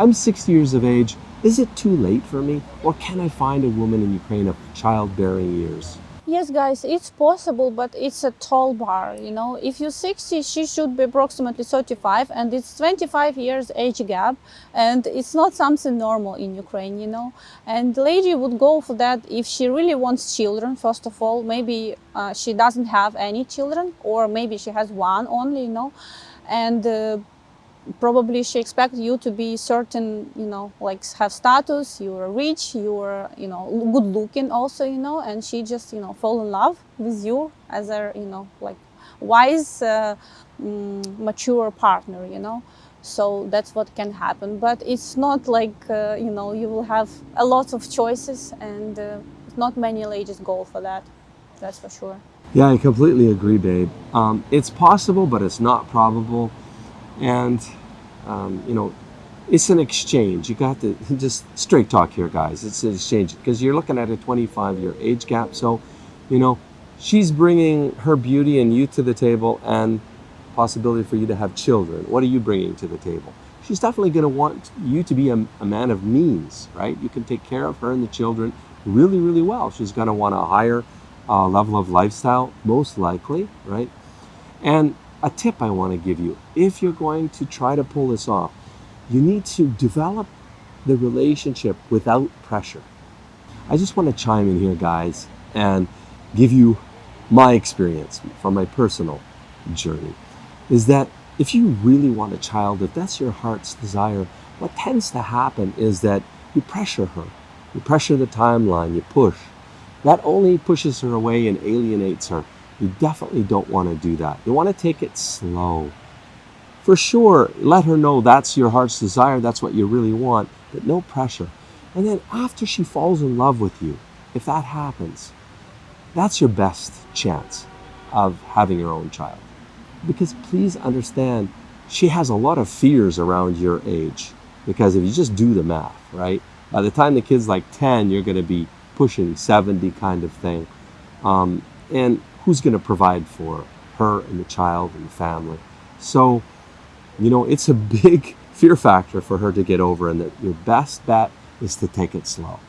I'm 60 years of age. Is it too late for me? Or can I find a woman in Ukraine of childbearing years? Yes, guys, it's possible, but it's a tall bar. You know, if you're 60, she should be approximately 35, and it's 25 years age gap, and it's not something normal in Ukraine. You know, and lady would go for that if she really wants children. First of all, maybe uh, she doesn't have any children, or maybe she has one only. You know, and uh, probably she expects you to be certain you know like have status you're rich you're you know good looking also you know and she just you know fall in love with you as a you know like wise uh, mm, mature partner you know so that's what can happen but it's not like uh, you know you will have a lot of choices and uh, not many ladies go for that that's for sure Yeah, I completely agree, babe. Um, it's possible, but it's not probable. And, um, you know, it's an exchange. You got to just straight talk here, guys. It's an exchange because you're looking at a 25 year age gap. So, you know, she's bringing her beauty and youth to the table and possibility for you to have children. What are you bringing to the table? She's definitely going to want you to be a, a man of means, right? You can take care of her and the children really, really well. She's going to want a higher uh, level of lifestyle, most likely, right? And a tip I want to give you if you're going to try to pull this off, you need to develop the relationship without pressure. I just want to chime in here, guys, and give you my experience from my personal journey is that if you really want a child, if that's your heart's desire, what tends to happen is that you pressure her. You pressure the timeline, you push. That only pushes her away and alienates her. You definitely don't want to do that. You want to take it slow. For sure, let her know that's your heart's desire, that's what you really want, but no pressure. And then after she falls in love with you, if that happens, that's your best chance of having your own child. Because please understand, she has a lot of fears around your age. Because if you just do the math, right? By the time the kid's like 10, you're going to be pushing 70 kind of thing. Um, and who's going to provide for her and the child and the family? So, you know, it's a big fear factor for her to get over, and that your best bet is to take it slow.